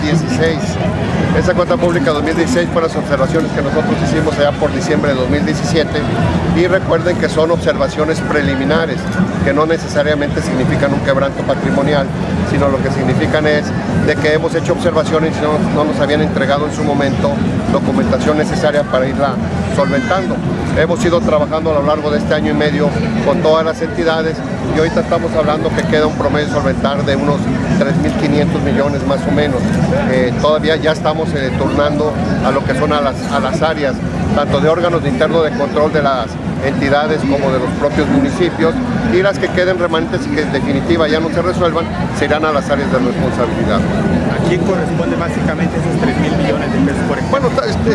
2016. Esa cuenta pública 2016 fue las observaciones que nosotros hicimos allá por diciembre de 2017 y recuerden que son observaciones preliminares, que no necesariamente significan un quebranto patrimonial, sino lo que significan es de que hemos hecho observaciones y no, no nos habían entregado en su momento documentación necesaria para irla solventando. Hemos ido trabajando a lo largo de este año y medio con todas las entidades y ahorita estamos hablando que queda un promedio solventar de unos 3.500 millones más o menos. Eh, todavía ya estamos eh, turnando a lo que son a las, a las áreas, tanto de órganos de interno de control de las entidades como de los propios municipios y las que queden remanentes y que en definitiva ya no se resuelvan se irán a las áreas de responsabilidad. ¿A quién corresponde básicamente esos 3 mil millones de pesos por ejemplo? Bueno, está-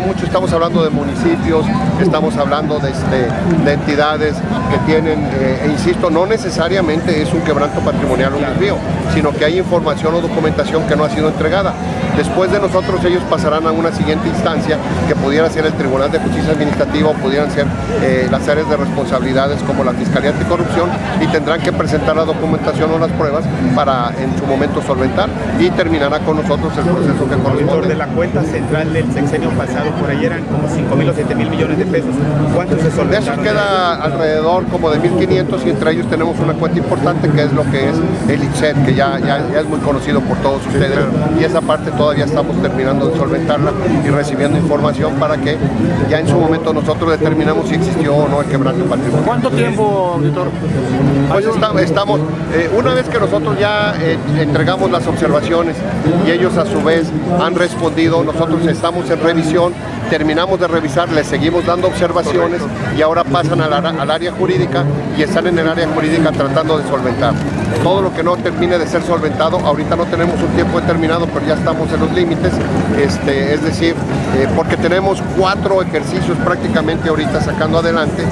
mucho, estamos hablando de municipios, estamos hablando de, este, de entidades que tienen, eh, e insisto, no necesariamente es un quebranto patrimonial o un desvío, sino que hay información o documentación que no ha sido entregada. Después de nosotros ellos pasarán a una siguiente instancia que pudiera ser el Tribunal de Justicia Administrativa o pudieran ser eh, las áreas de responsabilidades como la Fiscalía Anticorrupción y tendrán que presentar la documentación o las pruebas para en su momento solventar y terminará con nosotros el proceso que Auditor de corresponde. la cuenta central del sexenio pasado, por ahí eran como 5 mil o 7 mil millones de pesos. ¿Cuántos se De esos solventaron? queda alrededor como de 1.500 y entre ellos tenemos una cuenta importante que es lo que es el ITSET, que ya, ya, ya es muy conocido por todos ustedes y esa parte todavía estamos terminando de solventarla y recibiendo información para que ya en su momento nosotros determinamos si existió o no el quebranto patrimonial. ¿Cuánto tiempo, auditor? Pues esta- estamos, eh, una vez que nosotros ya eh, entregamos las observaciones y ellos a su vez han respondido, nosotros estamos en revisión, terminamos de revisar, les seguimos dando observaciones y ahora pasan al, área jurídica y están en el área jurídica tratando de solventar. Todo lo que no termine de ser solventado, ahorita no tenemos un tiempo determinado, pero ya estamos en los límites, este, es decir, eh, porque tenemos cuatro ejercicios prácticamente ahorita sacando adelante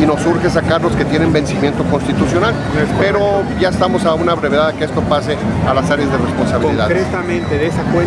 y nos urge sacar los que tienen vencimiento constitucional, pero ya estamos a una brevedad que esto pase a las áreas de responsabilidad. Concretamente de esa cuenta.